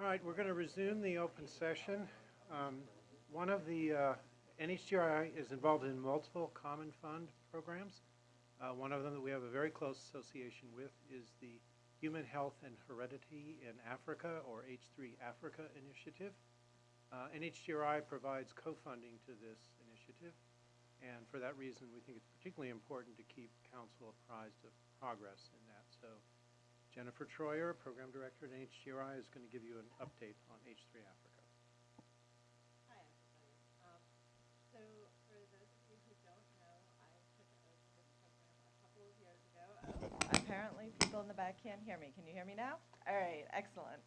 All right, we're going to resume the open session. Um, One of the, uh, NHGRI is involved in multiple common fund programs. Uh, One of them that we have a very close association with is the Human Health and Heredity in Africa, or H3 Africa Initiative. Uh, NHGRI provides co-funding to this initiative, and for that reason, we think it's particularly important to keep council apprised of progress in that. So Jennifer Troyer, Program Director at NHGRI, is going to give you an update on H3 Africa. Hi. Um, So for those of you who don't know, I took a couple of years ago. Oh, Apparently, people in the back can't hear me. Can you hear me now? All right, excellent.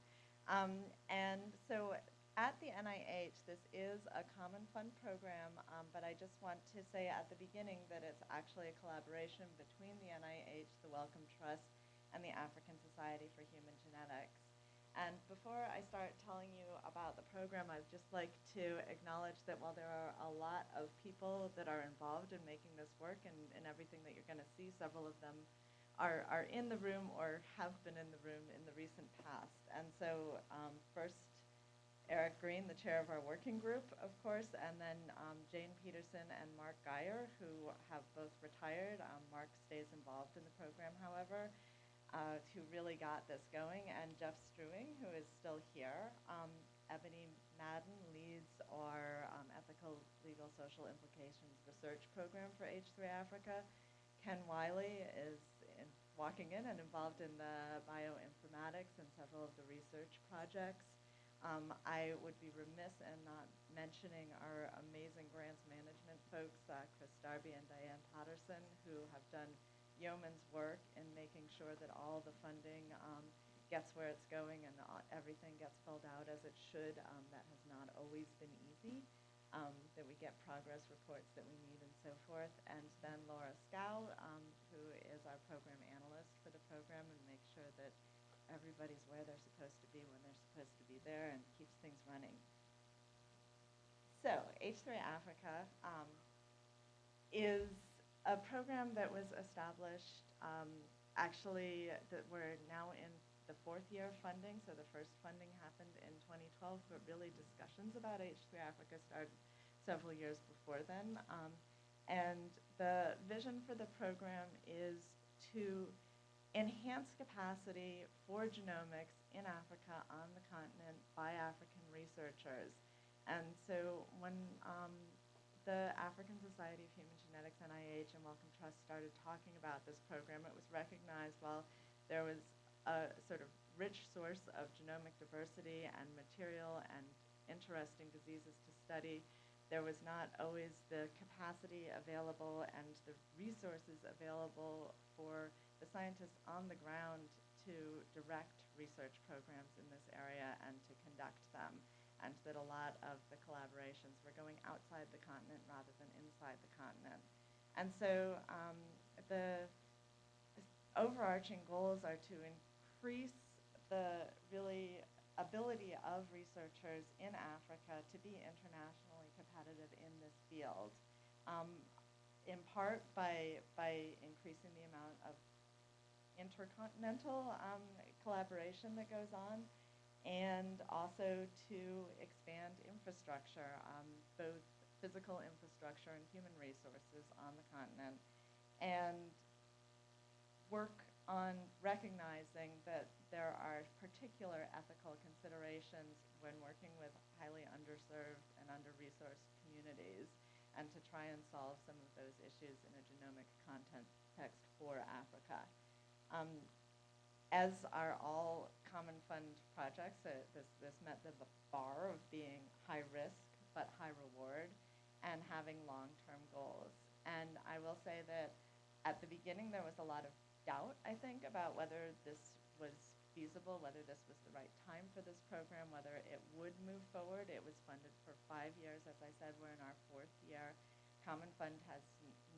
Um, And so at the NIH, this is a common fund program, um, but I just want to say at the beginning that it's actually a collaboration between the NIH, the Wellcome Trust, and the African Society for Human Genetics. And before I start telling you about the program, I'd just like to acknowledge that while there are a lot of people that are involved in making this work and, and everything that you're going to see, several of them are, are in the room or have been in the room in the recent past. And so um, first, Eric Green, the chair of our working group, of course, and then um, Jane Peterson and Mark Guyer, who have both retired. Um, Mark stays involved in the program, however uh, who really got this going, and Jeff Struing, who is still here. Um, Ebony Madden leads our um, ethical, legal, social implications research program for H3 Africa. Ken Wiley is in, walking in and involved in the bioinformatics and several of the research projects. Um, I would be remiss in not mentioning our amazing grants management folks, uh, Chris Darby and Diane Patterson, who have done yeoman's work in making sure that all the funding um, gets where it's going and everything gets filled out as it should. Um, that has not always been easy. Um, that we get progress reports that we need and so forth. And then Laura Scow, um, who is our program analyst for the program and makes sure that everybody's where they're supposed to be when they're supposed to be there and keeps things running. So H3 Africa um, is a program that was established, um, actually, that we're now in the fourth year of funding, so the first funding happened in 2012, but really discussions about H3 Africa started several years before then. Um, and the vision for the program is to enhance capacity for genomics in Africa on the continent by African researchers. And so when um, the African Society of Human Genetics, NIH, and Wellcome Trust started talking about this program, it was recognized while there was a sort of rich source of genomic diversity and material and interesting diseases to study, there was not always the capacity available and the resources available for the scientists on the ground to direct research programs in this area and to conduct them and that a lot of the collaborations were going outside the continent rather than inside the continent. And so um, the overarching goals are to increase the really ability of researchers in Africa to be internationally competitive in this field, um, in part by, by increasing the amount of intercontinental um, collaboration that goes on, and also to expand infrastructure, um, both physical infrastructure and human resources on the continent, and work on recognizing that there are particular ethical considerations when working with highly underserved and under-resourced communities, and to try and solve some of those issues in a genomic context for Africa. Um, as are all common fund projects, uh, this, this met the bar of being high risk but high reward and having long-term goals. And I will say that at the beginning there was a lot of doubt, I think, about whether this was feasible, whether this was the right time for this program, whether it would move forward. It was funded for five years. As I said, we're in our fourth year. Common Fund has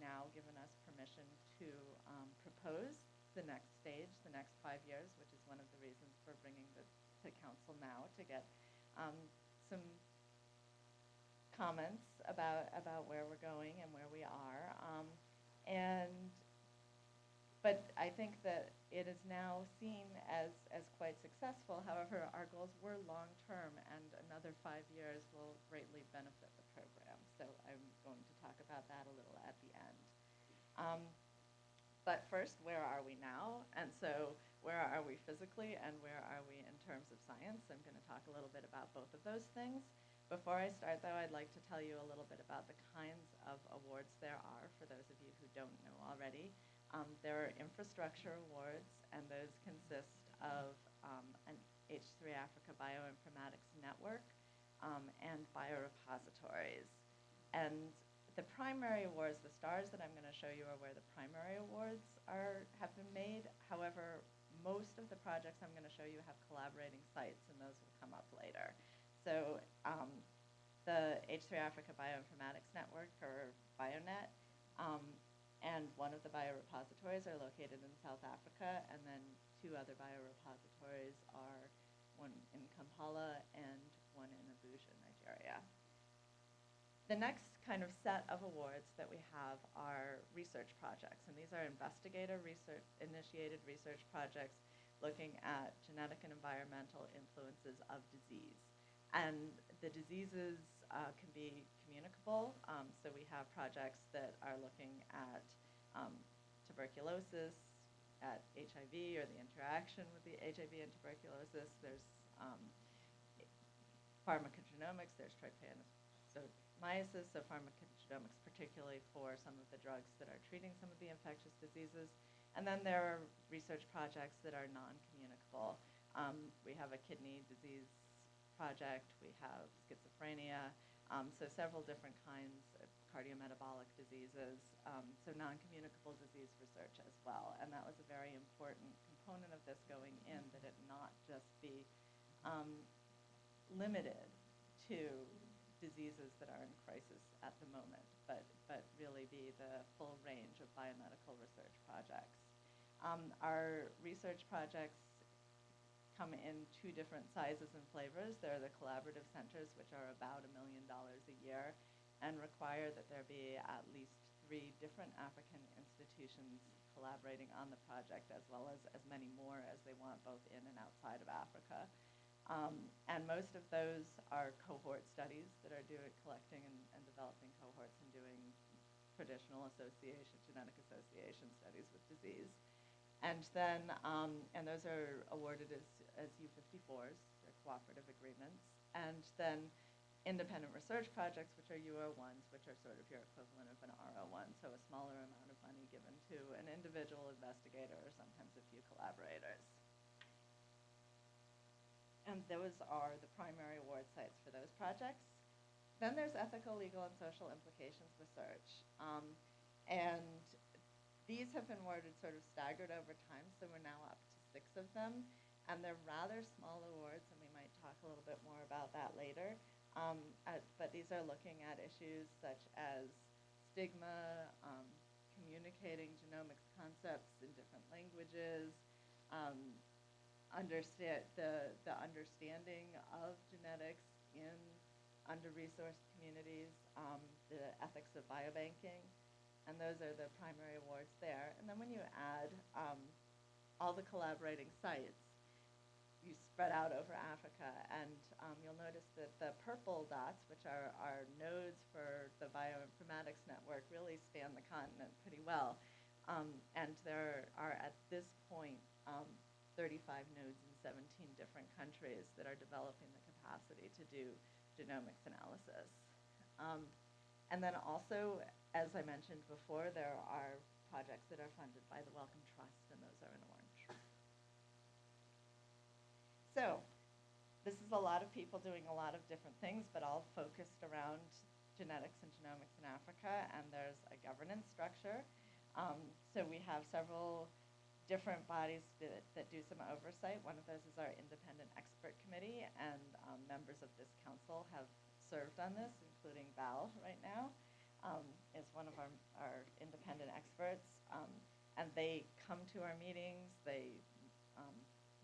now given us permission to um, propose the next stage, the next five years, which is one of the reasons for bringing this to council now to get um, some comments about about where we're going and where we are. Um, and but I think that it is now seen as, as quite successful. However, our goals were long-term, and another five years will greatly benefit the program. So I'm going to talk about that a little at the end. Um, but first, where are we now? And so where are we physically and where are we in terms of science? I'm going to talk a little bit about both of those things. Before I start, though, I'd like to tell you a little bit about the kinds of awards there are for those of you who don't know already. Um, there are infrastructure awards, and those consist of um, an H3 Africa Bioinformatics Network um, and biorepositories. And the primary awards, the stars that I'm going to show you are where the primary awards are have been made. However, most of the projects I'm going to show you have collaborating sites, and those will come up later. So um, the H3 Africa Bioinformatics Network, or BioNet, um, and one of the biorepositories are located in South Africa, and then two other biorepositories are one in Kampala and one in Abuja, Nigeria. The next kind of set of awards that we have are research projects, and these are investigator research initiated research projects looking at genetic and environmental influences of disease. And the diseases uh, can be communicable. Um, so we have projects that are looking at um, tuberculosis, at HIV or the interaction with the HIV and tuberculosis. There's um, pharmacogenomics, there's trypanosomiasis, so pharmacogenomics particularly for some of the drugs that are treating some of the infectious diseases. And then there are research projects that are non-communicable. Um, we have a kidney disease project, we have schizophrenia, um, so several different kinds of cardiometabolic diseases, um, so non-communicable disease research as well. And that was a very important component of this going in, that it not just be um, limited to diseases that are in crisis at the moment, but, but really be the full range of biomedical research projects. Um, our research projects come in two different sizes and flavors. There are the collaborative centers, which are about a million dollars a year, and require that there be at least three different African institutions collaborating on the project, as well as as many more as they want, both in and outside of Africa. Um, and most of those are cohort studies that are doing collecting and, and developing cohorts and doing traditional association, genetic association studies with disease. And then, um, and those are awarded as, as U54s, they're cooperative agreements. And then independent research projects, which are U01s, which are sort of your equivalent of an R01, so a smaller amount of money given to an individual investigator or sometimes a few collaborators. And those are the primary award sites for those projects. Then there's ethical, legal, and social implications research. Um, and these have been awarded sort of staggered over time, so we're now up to six of them. And they're rather small awards, and we might talk a little bit more about that later. Um, at, but these are looking at issues such as stigma, um, communicating genomics concepts in different languages, um, understand the, the understanding of genetics in under-resourced communities, um, the ethics of biobanking, and those are the primary awards there. And then when you add um, all the collaborating sites, you spread out over Africa, and um, you'll notice that the purple dots, which are, our nodes for the bioinformatics network, really span the continent pretty well. Um, and there are, at this point, um, 35 nodes in 17 different countries that are developing the capacity to do genomics analysis. Um, and then also, as I mentioned before, there are projects that are funded by the Wellcome Trust, and those are in orange. So, this is a lot of people doing a lot of different things, but all focused around genetics and genomics in Africa, and there's a governance structure. Um, so we have several different bodies that, that, do some oversight. One of those is our independent expert committee, and um, members of this council have served on this, including Val right now um, is one of our, our independent experts. Um, and they come to our meetings, they um,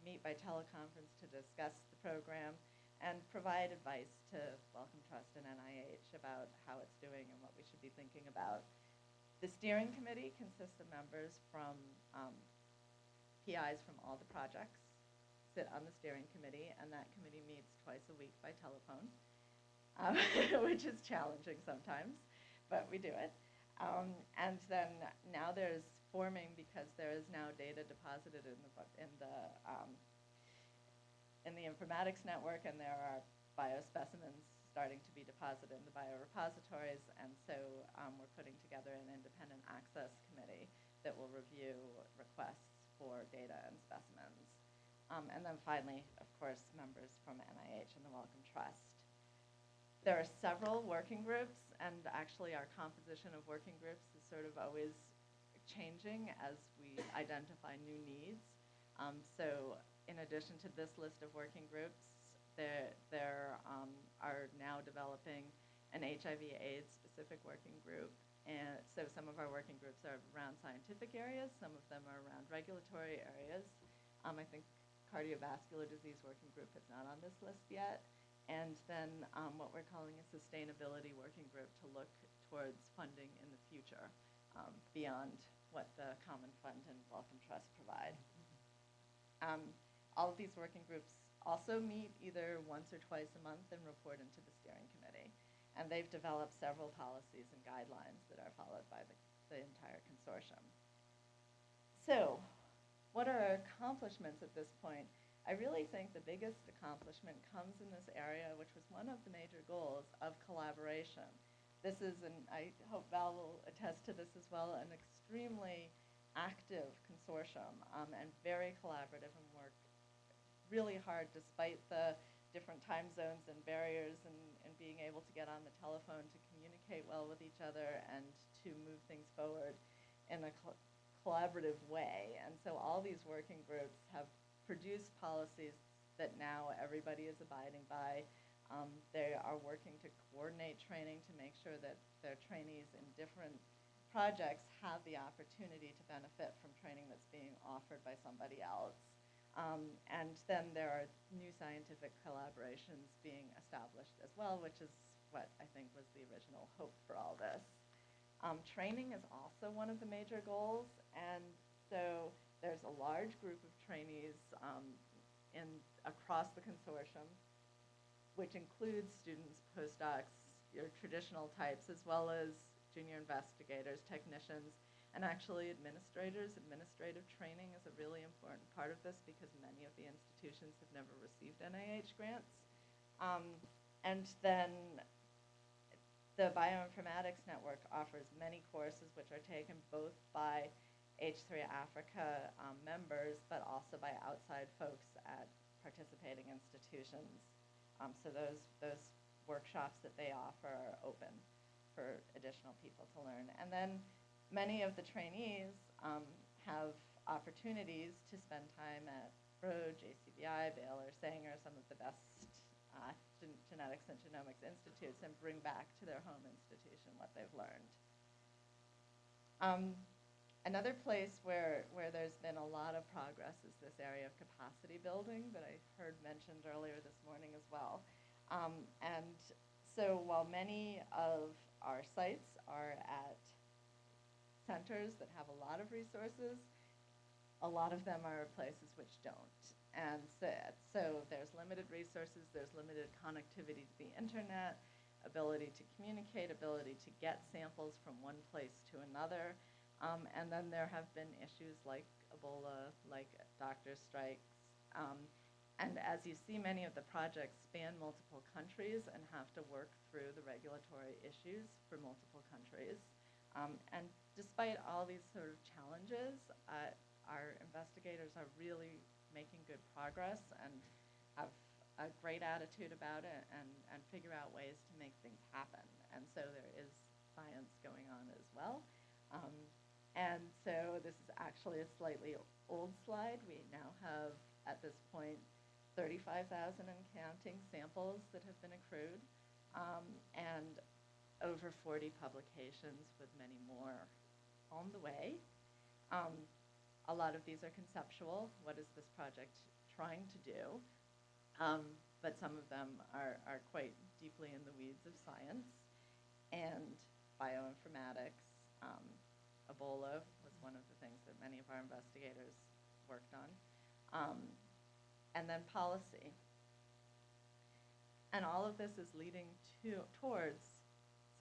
meet by teleconference to discuss the program and provide advice to Wellcome Trust and NIH about how it's doing and what we should be thinking about. The steering committee consists of members from um, PIs from all the projects sit on the steering committee, and that committee meets twice a week by telephone, um, which is challenging sometimes, but we do it. Um, and then now there's forming because there is now data deposited in the in the um, in the informatics network, and there are biospecimens starting to be deposited in the biorepositories, and so um, we're putting together an independent access committee that will review requests for data and specimens. Um, and then finally, of course, members from NIH and the Wellcome Trust. There are several working groups, and actually our composition of working groups is sort of always changing as we identify new needs. Um, so in addition to this list of working groups, there, there um, are now developing an HIV AIDS specific working group. And so some of our working groups are around scientific areas, some of them are around regulatory areas. Um, I think cardiovascular disease working group is not on this list yet. And then um, what we're calling a sustainability working group to look towards funding in the future um, beyond what the Common Fund and Wellcome Trust provide. Um, all of these working groups also meet either once or twice a month and report into the steering committee. And they've developed several policies and guidelines that are followed by the, the entire consortium. So, what are our accomplishments at this point? I really think the biggest accomplishment comes in this area, which was one of the major goals of collaboration. This is, and I hope Val will attest to this as well, an extremely active consortium um, and very collaborative and work really hard despite the different time zones and barriers and, and being able to get on the telephone to communicate well with each other and to move things forward in a col- collaborative way. And so all these working groups have produced policies that now everybody is abiding by. Um, they are working to coordinate training to make sure that their trainees in different projects have the opportunity to benefit from training that's being offered by somebody else. Um, and then there are new scientific collaborations being established as well, which is what I think was the original hope for all this. Um, training is also one of the major goals, and so there's a large group of trainees um, in across the consortium, which includes students, postdocs, your traditional types, as well as junior investigators, technicians, and actually administrators. Administrative training is a really important part of this because many of the institutions have never received NIH grants. Um, and then the Bioinformatics Network offers many courses which are taken both by H3 Africa um, members, but also by outside folks at participating institutions. Um, so those, those workshops that they offer are open for additional people to learn. And then many of the trainees um, have opportunities to spend time at Broad, JCVI, Baylor, Sanger, some of the best uh, gen- genetics and genomics institutes, and bring back to their home institution what they've learned. Um, another place where, where there's been a lot of progress is this area of capacity building that I heard mentioned earlier this morning as well. Um, and so while many of our sites are at centers that have a lot of resources, a lot of them are places which don't. And so, so there's limited resources, there's limited connectivity to the internet, ability to communicate, ability to get samples from one place to another. Um, and then there have been issues like Ebola, like doctor strikes. Um, and as you see, many of the projects span multiple countries and have to work through the regulatory issues for multiple countries. Um, and despite all these sort of challenges, uh, our investigators are really making good progress and have a great attitude about it and, and figure out ways to make things happen. And so there is science going on as well. Um, and so this is actually a slightly old slide. We now have, at this point, 35,000 and counting samples that have been accrued, um, and over 40 publications with many more on the way. Um, a lot of these are conceptual. What is this project trying to do? Um, but some of them are, are quite deeply in the weeds of science and bioinformatics, um, Ebola was one of the things that many of our investigators worked on. Um, and then policy. And all of this is leading to, towards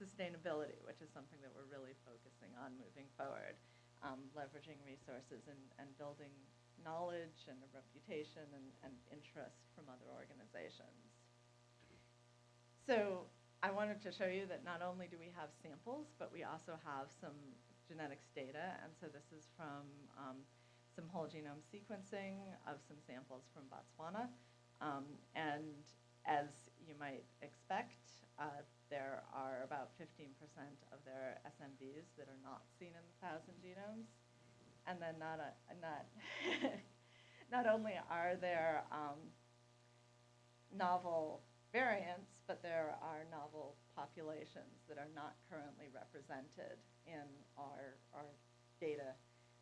sustainability, which is something that we're really focusing on moving forward, um, leveraging resources and, and building knowledge and a reputation and, and interest from other organizations. So I wanted to show you that not only do we have samples, but we also have some genetics data. And so this is from um, some whole genome sequencing of some samples from Botswana. Um, and as you might expect, uh, there are about 15% of their SNVs that are not seen in the thousand genomes. And then not, a, not, not only are there um, novel variants, but there are novel populations that are not currently represented in our, our data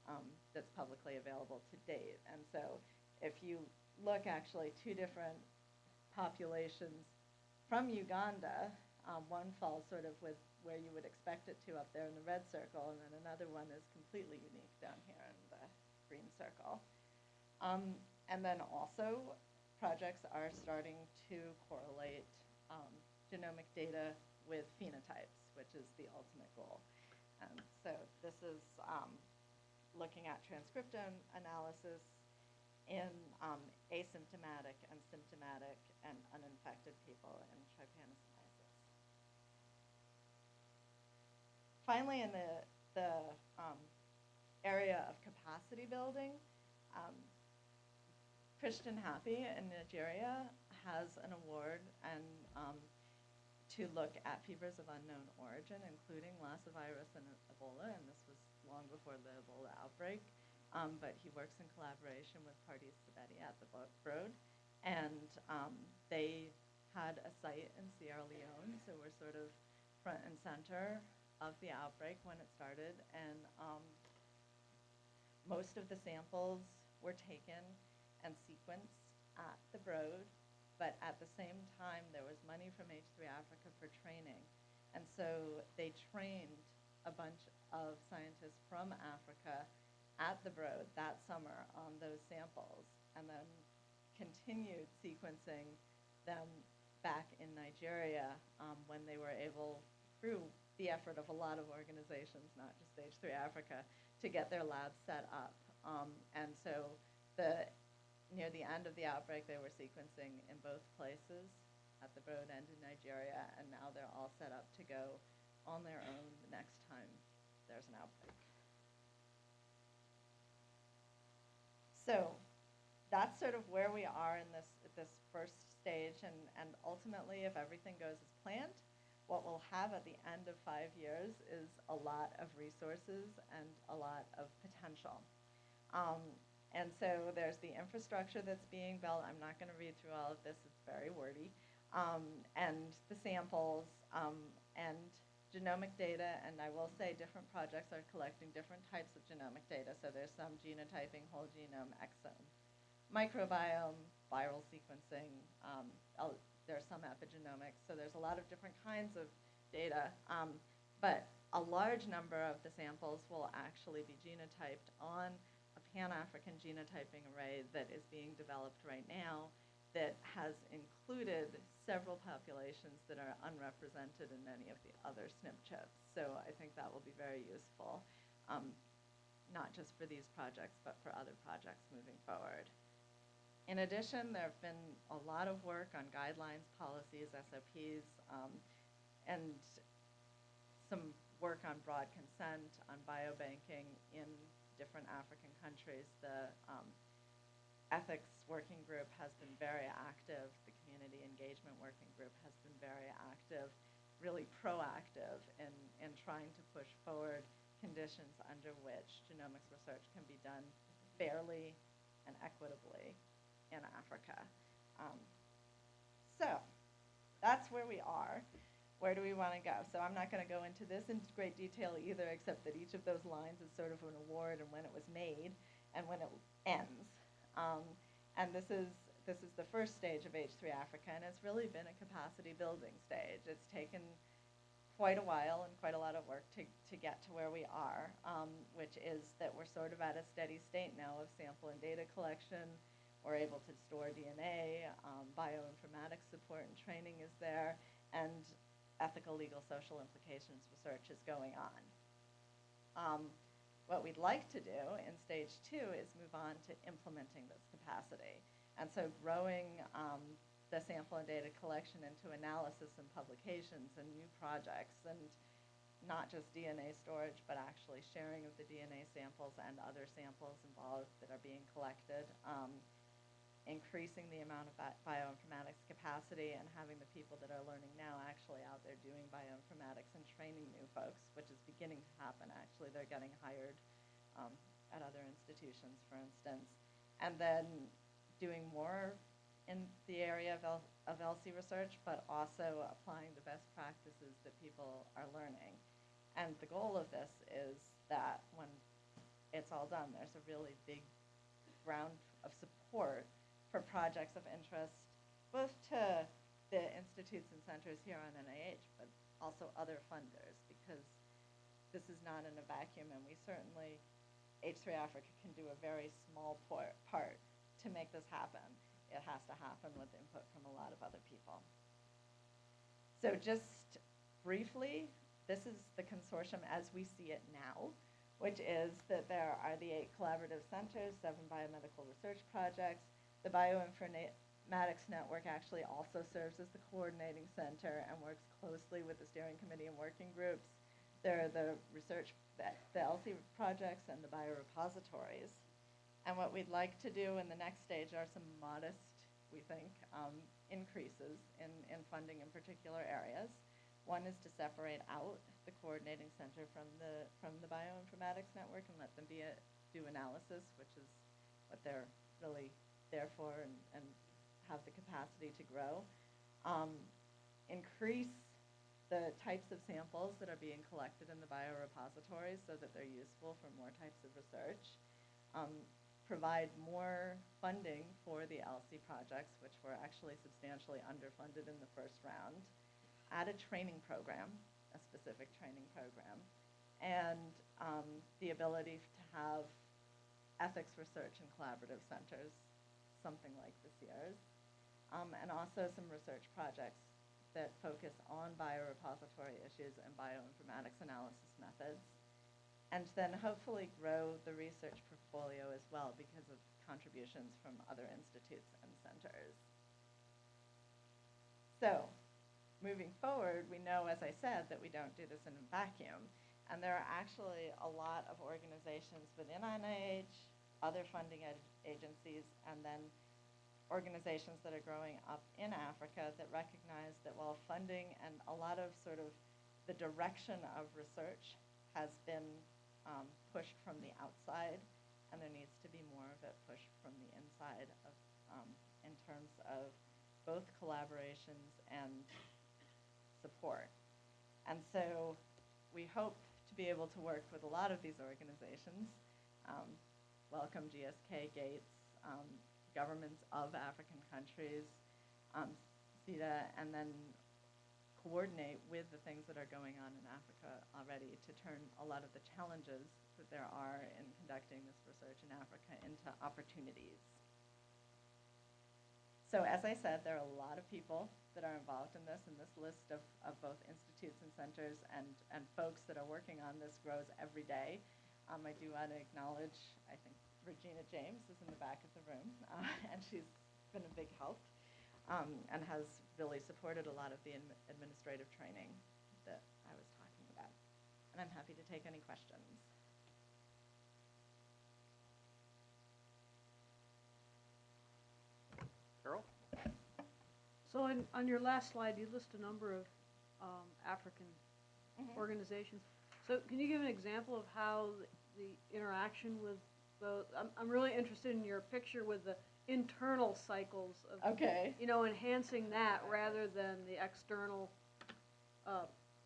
um, that's publicly available to date. And so if you look actually two different populations from Uganda, um, one falls sort of with where you would expect it to up there in the red circle, and then another one is completely unique down here in the green circle. Um, and then also, projects are starting to correlate um, genomic data with phenotypes, which is the ultimate goal. And so this is um, looking at transcriptome analysis in um, asymptomatic and symptomatic and uninfected people in trypanosomiasis. Finally, in the, the um, area of capacity building, um, Christian Happi in Nigeria has an award and um, to look at fevers of unknown origin, including Lassa virus and Ebola, and this was long before the Ebola outbreak. Um, but he works in collaboration with Pardis Sabeti at the Broad, and um, they had a site in Sierra Leone, so we're sort of front and center of the outbreak when it started, and um, most of the samples were taken and sequenced at the Broad, but at the same time, there was money from H3 Africa for training, and so they trained a bunch of scientists from Africa at the Broad that summer on those samples, and then continued sequencing them back in Nigeria um, when they were able, through the effort of a lot of organizations, not just H3 Africa, to get their labs set up. Um, and so the, near the end of the outbreak, they were sequencing in both places, at the Broad and in Nigeria, and now they're all set up to go on their own the next time there's an outbreak. So that's sort of where we are in this, this first stage, and, and ultimately, if everything goes as planned, what we'll have at the end of five years is a lot of resources and a lot of potential. Um, and so there's the infrastructure that's being built. I'm not going to read through all of this, it's very wordy. Um, and the samples um, and genomic data, and I will say different projects are collecting different types of genomic data. So there's some genotyping, whole genome, exome, microbiome, viral sequencing. Um, there's some epigenomics. So there's a lot of different kinds of data. Um, but a large number of the samples will actually be genotyped on a Pan-African genotyping array that is being developed right now that has included several populations that are unrepresented in many of the other SNP chips. So I think that will be very useful, um, not just for these projects, but for other projects moving forward. In addition, there have been a lot of work on guidelines, policies, SOPs, um, and some work on broad consent, on biobanking in different African countries. The um, ethics working group has been very active. The community engagement working group has been very active, really proactive in, in trying to push forward conditions under which genomics research can be done fairly and equitably in Africa. Um, so that's where we are. Where do we want to go? So I'm not going to go into this in great detail either, except that each of those lines is sort of an award and when it was made and when it ends. Um, and this is, this is the first stage of H3 Africa, and it's really been a capacity building stage. It's taken quite a while and quite a lot of work to, to get to where we are, um, which is that we're sort of at a steady state now of sample and data collection. We're able to store DNA, um, bioinformatics support and training is there, and ethical, legal, social implications research is going on. Um, what we'd like to do in stage two is move on to implementing this capacity. And so growing um, the sample and data collection into analysis and publications and new projects and not just DNA storage, but actually sharing of the DNA samples and other samples involved that are being collected. Um, increasing the amount of bi- bioinformatics capacity and having the people that are learning now actually out there doing bioinformatics and training new folks, which is beginning to happen actually. They're getting hired um, at other institutions, for instance. And then doing more in the area of, L- of ELSI research, but also applying the best practices that people are learning. And the goal of this is that when it's all done, there's a really big ground of support for projects of interest, both to the institutes and centers here on NIH, but also other funders, because this is not in a vacuum, and we certainly, H3 Africa can do a very small por- part to make this happen. It has to happen with input from a lot of other people. So just briefly, this is the consortium as we see it now, which is that there are the eight collaborative centers, seven biomedical research projects. The Bioinformatics Network actually also serves as the coordinating center and works closely with the steering committee and working groups. There are the research, the ELSI projects and the biorepositories. And what we'd like to do in the next stage are some modest, we think, um, increases in, in funding in particular areas. One is to separate out the coordinating center from the, from the bioinformatics network and let them be a, do analysis, which is what they're really there for and, and have the capacity to grow. Um, increase the types of samples that are being collected in the biorepositories so that they're useful for more types of research. Um, provide more funding for the ELSI projects, which were actually substantially underfunded in the first round. Add a training program, a specific training program, and um, the ability to have ethics research and collaborative centers, something like this year's, um, and also some research projects that focus on biorepository issues and bioinformatics analysis methods and then hopefully grow the research portfolio as well because of contributions from other institutes and centers. So, moving forward, we know, as I said, that we don't do this in a vacuum. And there are actually a lot of organizations within NIH, other funding agencies, and then organizations that are growing up in Africa that recognize that while funding and a lot of sort of the direction of research has been um, pushed from the outside, and there needs to be more of it pushed from the inside of, um, in terms of both collaborations and support. And so we hope to be able to work with a lot of these organizations. Um, Wellcome GSK, Gates, um, governments of African countries, um, CETA, and then coordinate with the things that are going on in Africa already to turn a lot of the challenges that there are in conducting this research in Africa into opportunities. So as I said, there are a lot of people that are involved in this, and this list of, of both institutes and centers and, and folks that are working on this grows every day. Um, I do want to acknowledge, I think Regina James is in the back of the room, uh, and she's been a big help um, and has really supported a lot of the administrative training that I was talking about. And I'm happy to take any questions. Carol? So on, on your last slide, you list a number of um, African Mhm. organizations. So can you give an example of how the- the interaction with those, I'm, I'm really interested in your picture with the internal cycles of, Okay. you know, enhancing that rather than the external uh,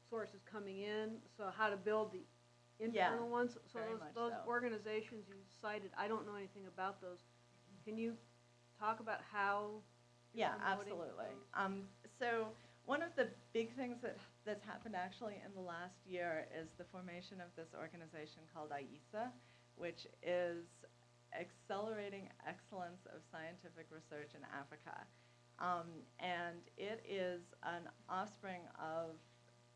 sources coming in. So how to build the internal ones. So very those, much those so. organizations you cited, I don't know anything about those. Can you talk about how you're Yeah, promoting absolutely. those? Um, so one of the big things that, that's happened actually in the last year is the formation of this organization called AESA, which is Accelerating Excellence of Scientific Research in Africa. Um, and it is an offspring of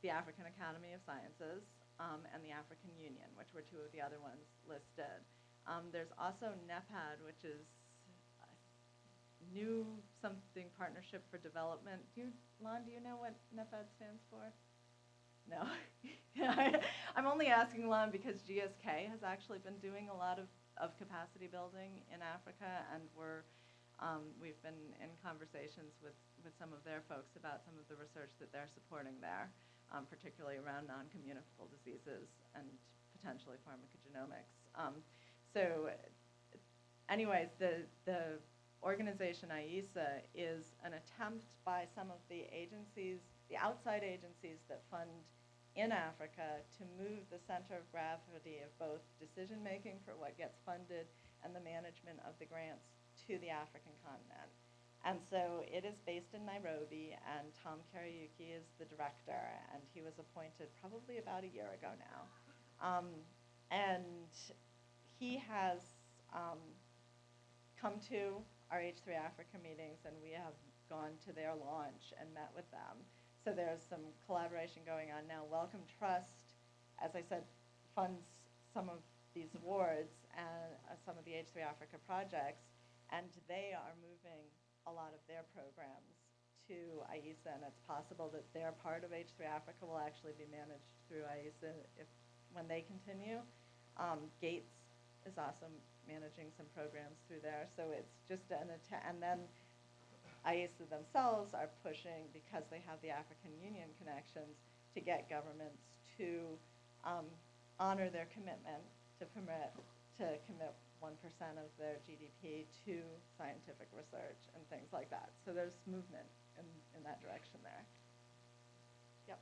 the African Academy of Sciences um, and the African Union, which were two of the other ones listed. Um, there's also NEPAD, which is New Something Partnership for Development. Do you, Lon, do you know what NEPAD stands for? No. I'm only asking Lon because GSK has actually been doing a lot of, of capacity building in Africa, and we're um, we've been in conversations with, with some of their folks about some of the research that they're supporting there, um, particularly around non-communicable diseases and potentially pharmacogenomics. Um, so anyways, the, the organization AESA is an attempt by some of the agencies, the outside agencies that fund in Africa to move the center of gravity of both decision-making for what gets funded and the management of the grants to the African continent. And so it is based in Nairobi, and Tom Kariuki is the director, and he was appointed probably about a year ago now. Um, and he has um, come to our H3 Africa meetings, and we have gone to their launch and met with them. So there's some collaboration going on now. Wellcome Trust, as I said, funds some of these awards and uh, some of the H3 Africa projects, and they are moving a lot of their programs to AESA, and it's possible that their part of H3 Africa will actually be managed through AESA if, when they continue. Um, Gates is also managing some programs through there, so it's just an attempt, and then AESA themselves are pushing, because they have the African Union connections, to get governments to um, honor their commitment to permit, to commit one percent of their GDP to scientific research and things like that. So there's movement in, in that direction there. Yep.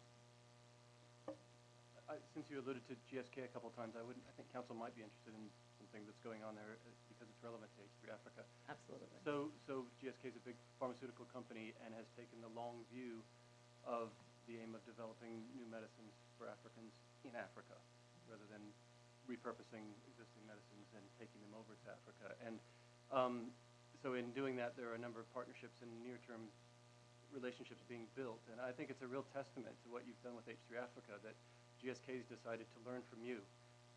I- Since you alluded to GSK a couple of times, I would, I think council might be interested in something that's going on there uh, because it's relevant to H3 Africa. Absolutely. So, so GSK is a big pharmaceutical company and has taken the long view of the aim of developing new medicines for Africans in Africa, rather than repurposing existing medicines and taking them over to Africa. And um, so in doing that, there are a number of partnerships and near-term relationships being built. And I think it's a real testament to what you've done with H3 Africa, that GSK's decided to learn from you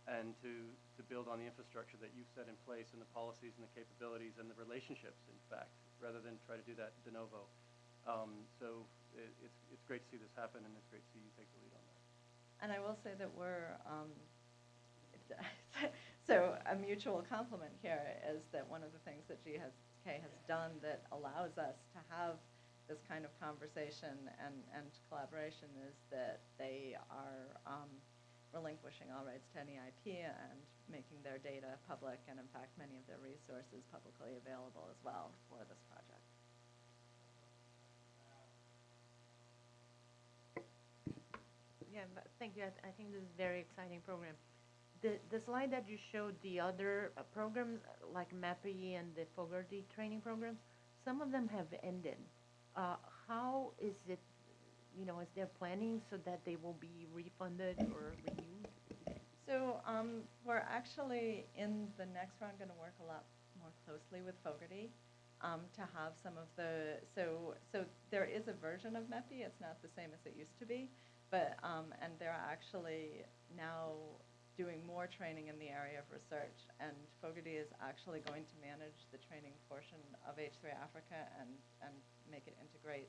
and to, to build on the infrastructure that you've set in place and the policies and the capabilities and the relationships, in fact, rather than try to do that de novo. Um, so it, it's, it's great to see this happen, and it's great to see you take the lead on that. And I will say that we're, um, so a mutual compliment here is that one of the things that GSK has done that allows us to have this kind of conversation and, and collaboration is that they are um, relinquishing all rights to any IP and making their data public, and in fact, many of their resources publicly available as well for this project. Yeah, thank you. I, th- I think this is a very exciting program. The, the slide that you showed, the other uh, programs uh, like MEPI and the Fogarty training programs, some of them have ended. Uh, how is it, you know, is there planning so that they will be refunded or renewed? So um, we're actually, in the next round, going to work a lot more closely with Fogarty um, to have some of the, so, so there is a version of MEPI, it's not the same as it used to be, but, um, and they're actually now doing more training in the area of research, and Fogarty is actually going to manage the training portion of H3 Africa and, and make it integrate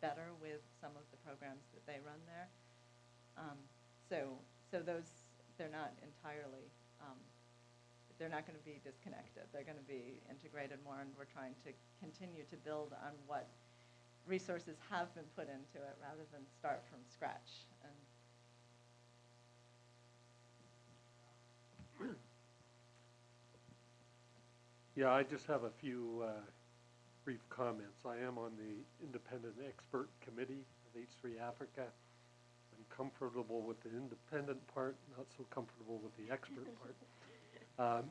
better with some of the programs that they run there. Um, so, so those, they're not entirely, um, they're not going to be disconnected. They're going to be integrated more, and we're trying to continue to build on what resources have been put into it rather than start from scratch. And Yeah, I just have a few uh, brief comments. I am on the Independent Expert Committee of H3 Africa. I'm comfortable with the independent part, not so comfortable with the expert part. Um,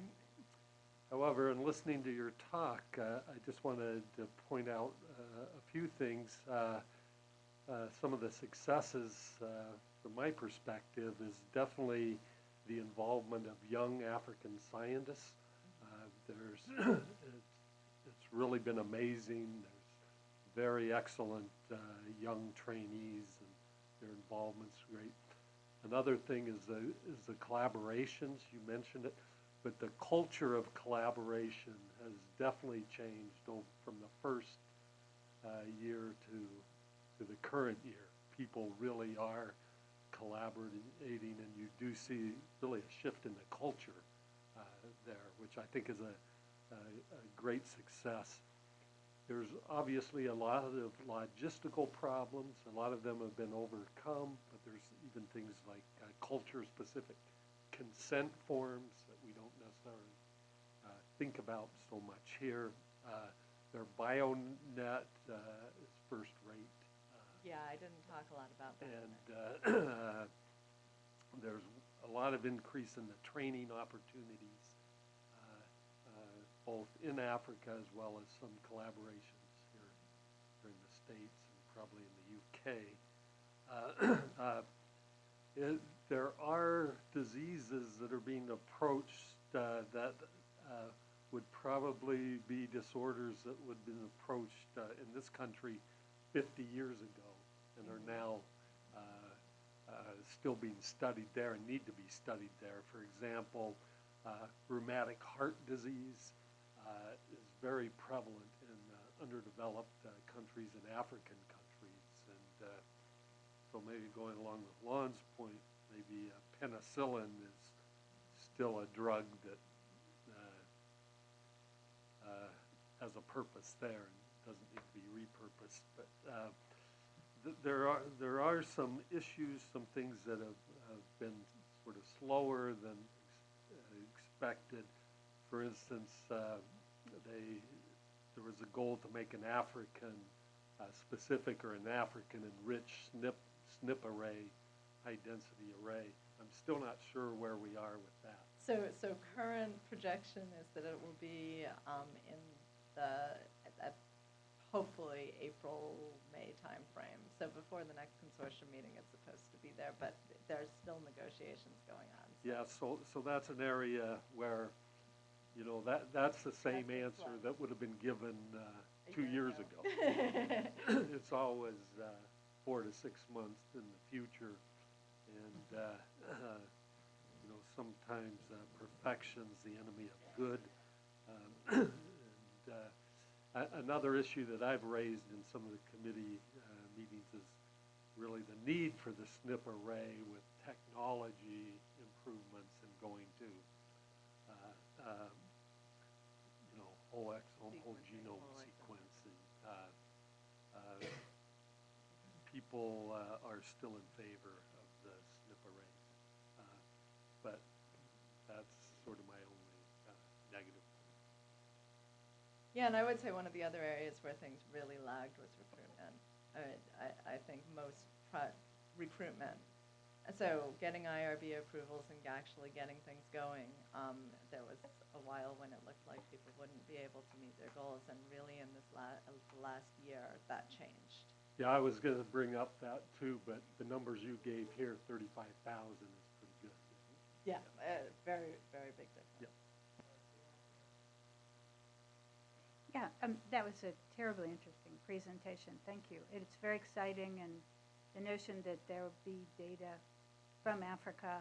However, in listening to your talk, uh, I just wanted to point out uh, a few things. Uh, uh, some of the successes, uh, from my perspective, is definitely the involvement of young African scientists. Uh, There's, really been amazing. There's very excellent uh, young trainees, and their involvement's great. Another thing is the, is the collaborations, you mentioned it, but the culture of collaboration has definitely changed from the first uh, year to, to the current year. People really are collaborating, and you do see really a shift in the culture uh, there, which I think is a, a, a great success. There's obviously a lot of logistical problems. A lot of them have been overcome, but there's even things like uh, culture-specific consent forms that we don't necessarily uh, think about so much here. Uh, Their BioNet uh, is first rate. uh, Yeah, I didn't talk a lot about that. and uh, there's a lot of increase in the training opportunities, both in Africa as well as some collaborations here, here in the States and probably in the UK. Uh, uh, it- There are diseases that are being approached uh, that uh, would probably be disorders that would have been approached uh, in this country 50 years ago and are now uh, still being studied there and need to be studied there. For example, rheumatic heart disease is very prevalent in uh, underdeveloped uh, countries and African countries. And uh, so maybe going along with Lon's point, maybe uh, penicillin is still a drug that uh, uh, has a purpose there and doesn't need to be repurposed. But uh, th- there are, there are some issues, some things that have, have been sort of slower than ex- uh, expected. For instance, uh, they, there was a goal to make an African uh, specific or an African enriched SNP, SNP array, high-density array. I'm still not sure where we are with that. So, so current projection is that it will be um, in the, at- at hopefully April, May timeframe. So before the next consortium meeting, it's supposed to be there, but there's still negotiations going on. so- Yeah, so, so that's an area where, you know, that, that's the same That's answer that would have been given uh, A two year years ago. ago. It's always uh, four to six months in the future. And, uh, you know, sometimes uh, perfection's the enemy of good. Um, And uh, a- another issue that I've raised in some of the committee uh, meetings is really the need for the SNP array with technology improvements and going to, uh, um, you know, whole exome, whole genome whole exome. sequencing. Uh, uh, People uh, are still in favor of the SNP arrays. Uh, But that's sort of my only uh, negative point. Yeah, and I would say one of the other areas where things really lagged was recruitment. I, I, I think most recruitment. And So getting IRB approvals and actually getting things going, um, there was a while when it looked like people wouldn't be able to meet their goals, and really in this la- uh, last year, that changed. Yeah, I was gonna bring up that too, but the numbers you gave here, thirty-five thousand is pretty good. Yeah, uh, very, very big difference. Yep. Yeah, um, that was a terribly interesting presentation. Thank you. It's very exciting, and the notion that there will be data from Africa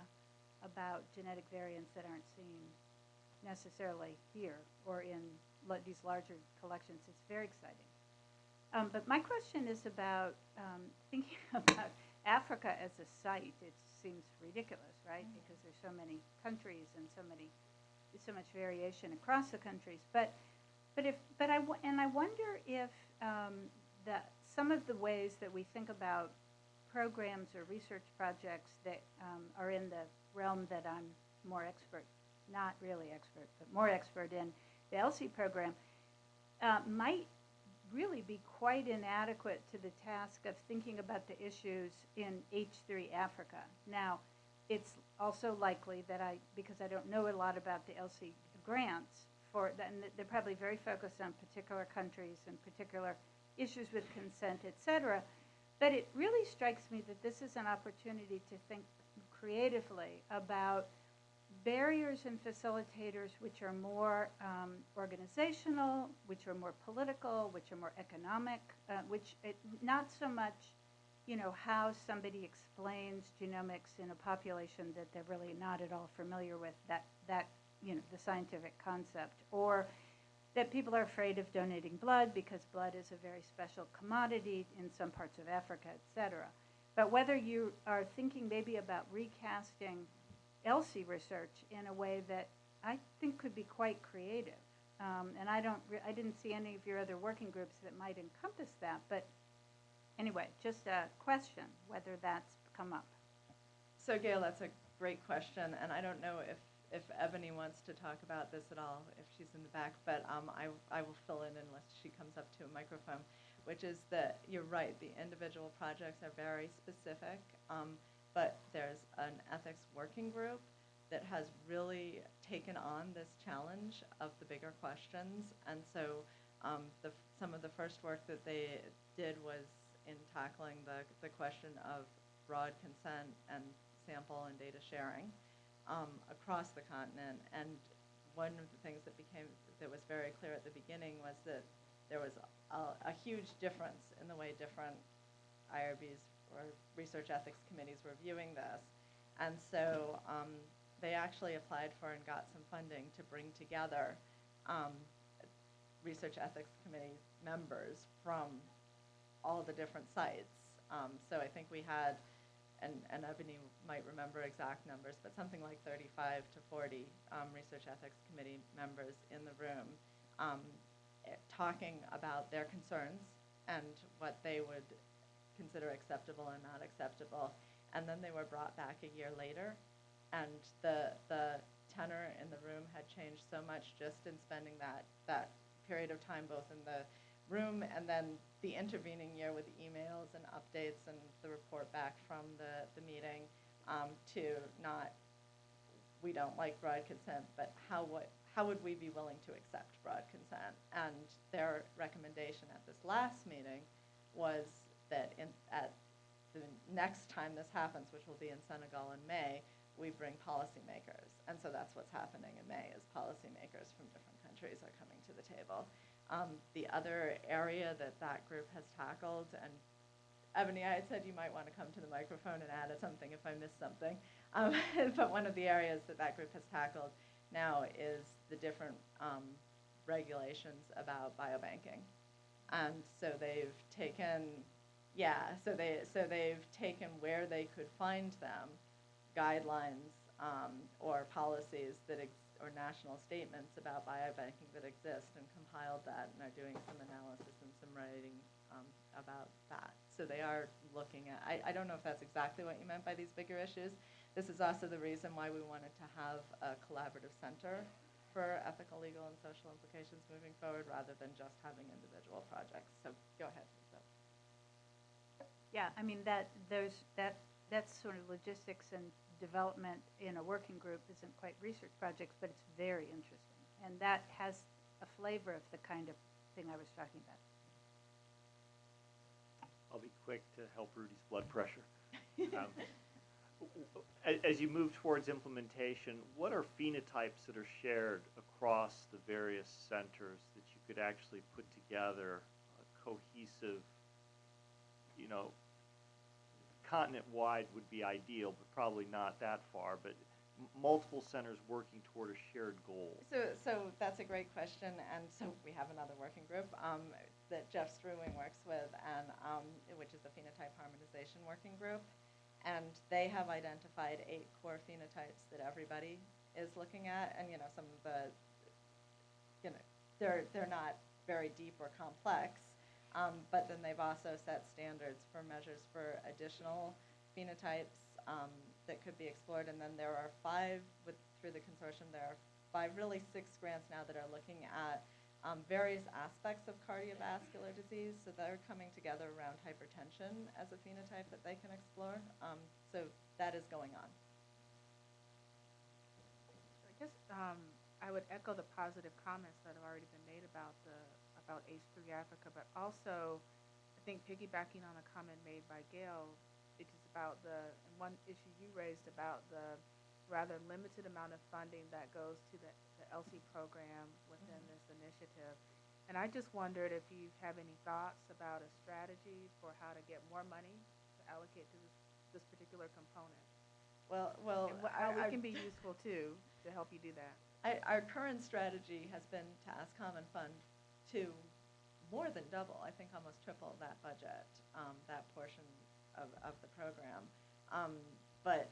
about genetic variants that aren't seen necessarily here or in these larger collections, it's very exciting. Um, but my question is about um, thinking about Africa as a site. It seems ridiculous, right? Because there's so many countries and so many, so much variation across the countries. But but if, but I, and I wonder if um, that some of the ways that we think about programs or research projects that um, are in the realm that I'm more expert, not really expert, but more expert in, the ELSI program, uh, might really be quite inadequate to the task of thinking about the issues in H3 Africa. Now, it's also likely that I, because I don't know a lot about the ELSI grants, for, and they're probably very focused on particular countries and particular issues with consent, et cetera. But it really strikes me that this is an opportunity to think creatively about barriers and facilitators which are more um, organizational, which are more political, which are more economic, uh, which it, not so much, you know, how somebody explains genomics in a population that they're really not at all familiar with that that you know the scientific concept, or that people are afraid of donating blood because blood is a very special commodity in some parts of Africa, et cetera. But whether you are thinking maybe about recasting ELSI research in a way that I think could be quite creative. Um, and I don't, I didn't see any of your other working groups that might encompass that, but anyway, just a question whether that's come up. So Gail, that's a great question, and I don't know if, if Ebony wants to talk about this at all, if she's in the back, but um, I, I will fill in unless she comes up to a microphone, which is that you're right, the individual projects are very specific, um, but there's an ethics working group that has really taken on this challenge of the bigger questions, and so um, the, some of the first work that they did was in tackling the, the question of broad consent and sample and data sharing um, across the continent. And one of the things that became that was very clear at the beginning was that there was a, a huge difference in the way different IRBs or research ethics committees were viewing this. And so um, they actually applied for and got some funding to bring together um, research ethics committee members from all the different sites. Um, so I think we had, and, and Ebony might remember exact numbers, but something like 35 to 40 um, research ethics committee members in the room um, eh, talking about their concerns and what they would consider acceptable and not acceptable. And then they were brought back a year later, and the the tenor in the room had changed so much just in spending that that period of time both in the room and then the intervening year with emails and updates and the report back from the, the meeting um, to not we don't like broad consent, but how would how would we be willing to accept broad consent? And their recommendation at this last meeting was that in, at the next time this happens, which will be in Senegal in May, we bring policymakers. And so that's what's happening in May is policymakers from different countries are coming to the table. Um, the other area that that group has tackled, and Ebony, I had said you might want to come to the microphone and add something if I missed something. Um, but one of the areas that that group has tackled now is the different um, regulations about biobanking. And so they've taken, yeah, so they so they've taken where they could find them, guidelines um, or policies that ex- or national statements about biobanking that exist, and compiled that, and are doing some analysis and some writing um, about that. So they are looking at. I, I don't know if that's exactly what you meant by these bigger issues. This is also the reason why we wanted to have a collaborative center for ethical, legal, and social implications moving forward, rather than just having individual projects. So go ahead. Yeah, I mean, that, those, that, that's sort of logistics and development in a working group isn't quite research projects, but it's very interesting. And that has a flavor of the kind of thing I was talking about. I'll be quick to help Rudy's blood pressure. Um, As you move towards implementation, what are phenotypes that are shared across the various centers that you could actually put together a cohesive, you know, continent-wide would be ideal, but probably not that far, but multiple centers working toward a shared goal? So, so that's a great question, and so we have another working group um, that Jeff Struing works with, and um, which is the phenotype harmonization working group, and they have identified eight core phenotypes that everybody is looking at, and you know some of the, you know, they're they're not very deep or complex, um, but then they've also set standards for measures for additional phenotypes um, that could be explored. And then there are five with through the consortium. There are five, really six grants now that are looking at um, various aspects of cardiovascular disease. So they're coming together around hypertension as a phenotype that they can explore. Um, so that is going on. I guess um, I would echo the positive comments that have already been made about the about H3 Africa, but also I think piggybacking on a comment made by Gail, is about the, one issue you raised about the rather limited amount of funding that goes to the, the ELSI program within mm-hmm. this initiative. And I just wondered if you have any thoughts about a strategy for how to get more money to allocate to this, this particular component. Well, well, And wha- I- how we can be useful too, to help you do that. I, our current strategy has been to ask Common Fund to more than double, I think almost triple that budget, um, that portion of, of the program. Um, but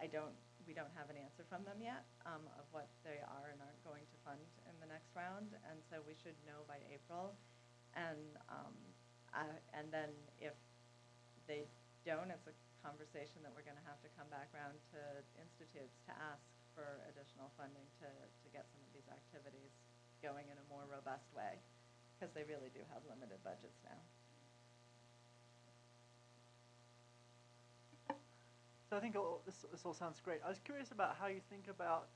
I don't, we don't have an answer from them yet, um, of what they are and aren't going to fund in the next round, and so we should know by April. And, um, I, and then if they don't, it's a conversation that we're gonna have to come back around to institutes to ask for additional funding to, to get some of these activities going in a more robust way, because they really do have limited budgets now. So I think all, this, this all sounds great. I was curious about how you think about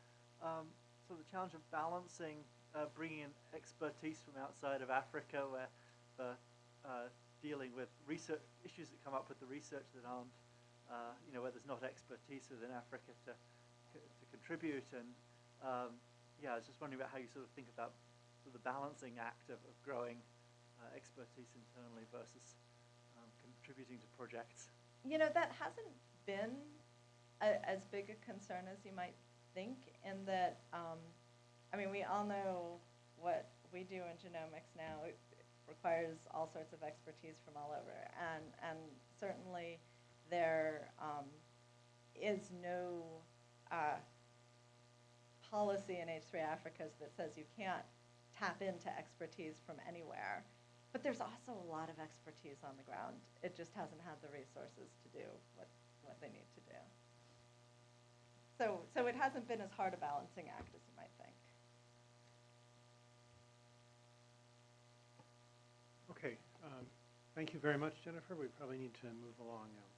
um, sort of the challenge of balancing uh, bringing in expertise from outside of Africa, where the uh, dealing with research issues that come up with the research that aren't, uh, you know, where there's not expertise within Africa to to contribute. And um, yeah, I was just wondering about how you sort of think about sort of the balancing act of, of growing uh, expertise internally versus um, contributing to projects. You know, that hasn't been a, as big a concern as you might think, in that, um, I mean, we all know what we do in genomics now. It requires all sorts of expertise from all over, and and certainly there um, is no uh, policy in H3 Africa's that says you can't tap into expertise from anywhere. But there's also a lot of expertise on the ground. It just hasn't had the resources to do what, what they need to do. So, so it hasn't been as hard a balancing act as you might think. Okay, um, thank you very much, Jennifer. We probably need to move along now.